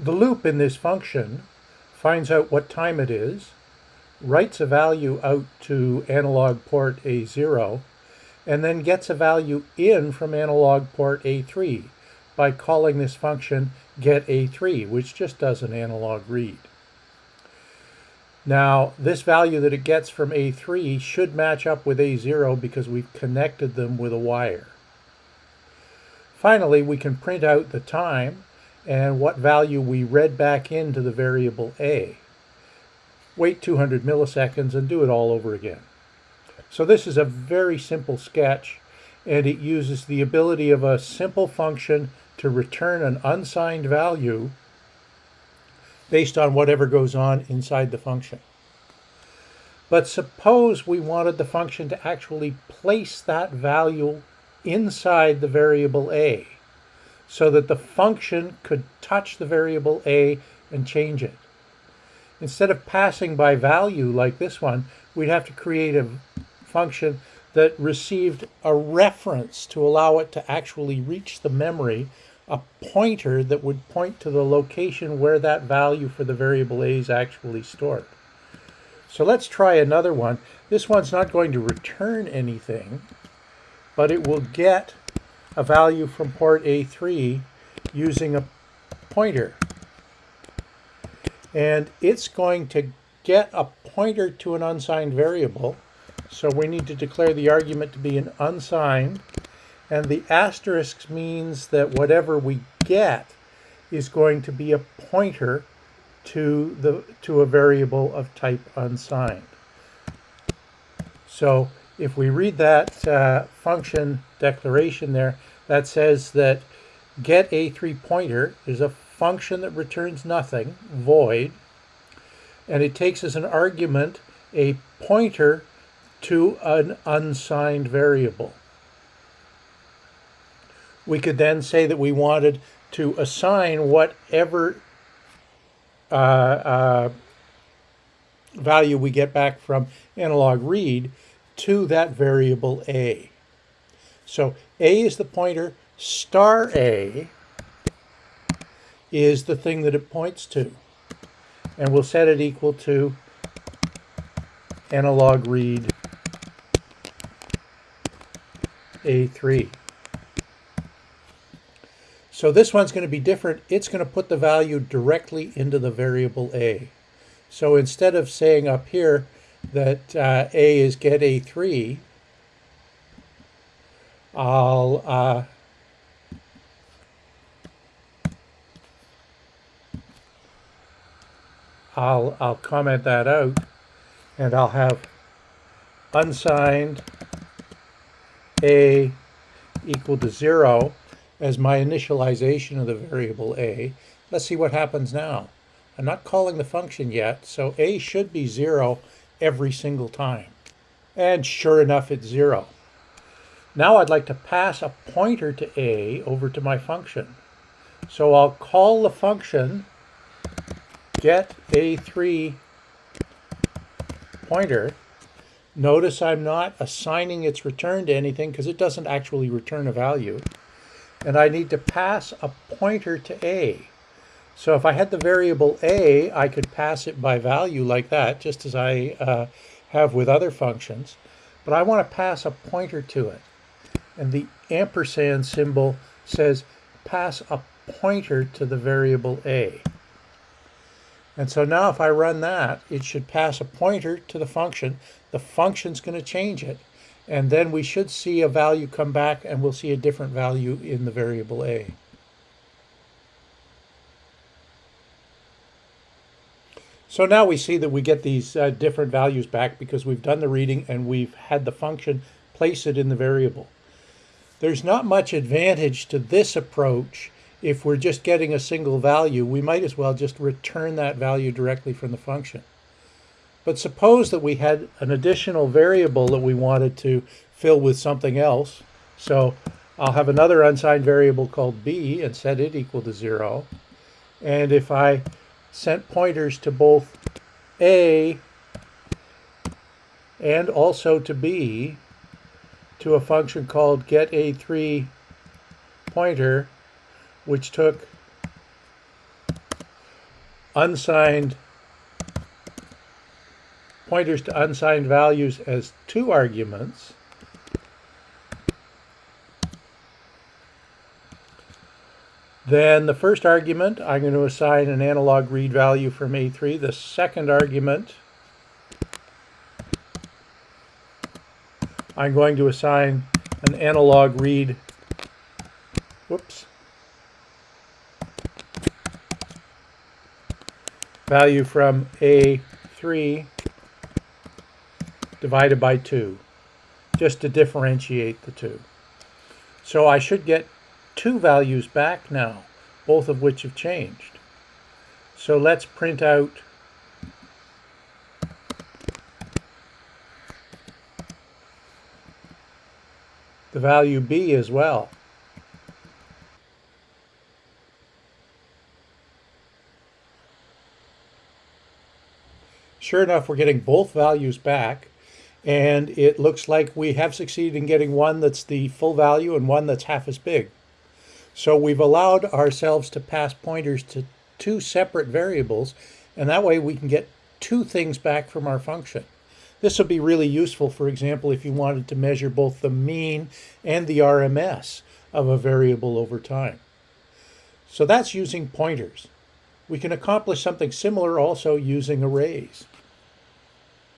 The loop in this function finds out what time it is, writes a value out to analog port A0, and then gets a value in from analog port A3 by calling this function getA3, which just does an analog read. Now, this value that it gets from A3 should match up with A0 because we've connected them with a wire. Finally, we can print out the time and what value we read back into the variable A. Wait 200 milliseconds and do it all over again. So this is a very simple sketch and it uses the ability of a simple function to return an unsigned value based on whatever goes on inside the function. But suppose we wanted the function to actually place that value inside the variable a so that the function could touch the variable a and change it. Instead of passing by value like this one, we'd have to create a function that received a reference to allow it to actually reach the memory a pointer that would point to the location where that value for the variable a is actually stored. So let's try another one. This one's not going to return anything, but it will get a value from port A3 using a pointer. And it's going to get a pointer to an unsigned variable. So we need to declare the argument to be an unsigned and the asterisk means that whatever we get is going to be a pointer to the to a variable of type unsigned. So if we read that uh, function declaration there, that says that get a3 pointer is a function that returns nothing, void, and it takes as an argument a pointer to an unsigned variable. We could then say that we wanted to assign whatever uh, uh, value we get back from analog read to that variable a. So a is the pointer, star a is the thing that it points to. And we'll set it equal to analog read A3. So this one's going to be different. It's going to put the value directly into the variable a. So instead of saying up here that uh, a is get a3, I'll uh, I'll I'll comment that out, and I'll have unsigned a equal to zero as my initialization of the variable a. Let's see what happens now. I'm not calling the function yet, so a should be 0 every single time. And sure enough, it's 0. Now I'd like to pass a pointer to a over to my function. So I'll call the function get a3 pointer. Notice I'm not assigning its return to anything because it doesn't actually return a value and I need to pass a pointer to a. So if I had the variable a, I could pass it by value like that, just as I uh, have with other functions. But I want to pass a pointer to it. And the ampersand symbol says pass a pointer to the variable a. And so now if I run that, it should pass a pointer to the function. The function's going to change it. And then we should see a value come back and we'll see a different value in the variable a. So now we see that we get these uh, different values back because we've done the reading and we've had the function place it in the variable. There's not much advantage to this approach if we're just getting a single value. We might as well just return that value directly from the function. But suppose that we had an additional variable that we wanted to fill with something else. So I'll have another unsigned variable called b and set it equal to 0. And if I sent pointers to both a and also to b to a function called get a3 pointer, which took unsigned pointers to unsigned values as two arguments, then the first argument, I'm going to assign an analog read value from A3. The second argument, I'm going to assign an analog read, whoops, value from A3 divided by 2, just to differentiate the two. So I should get two values back now, both of which have changed. So let's print out the value b as well. Sure enough, we're getting both values back and it looks like we have succeeded in getting one that's the full value and one that's half as big. So we've allowed ourselves to pass pointers to two separate variables, and that way we can get two things back from our function. This would be really useful, for example, if you wanted to measure both the mean and the RMS of a variable over time. So that's using pointers. We can accomplish something similar also using arrays.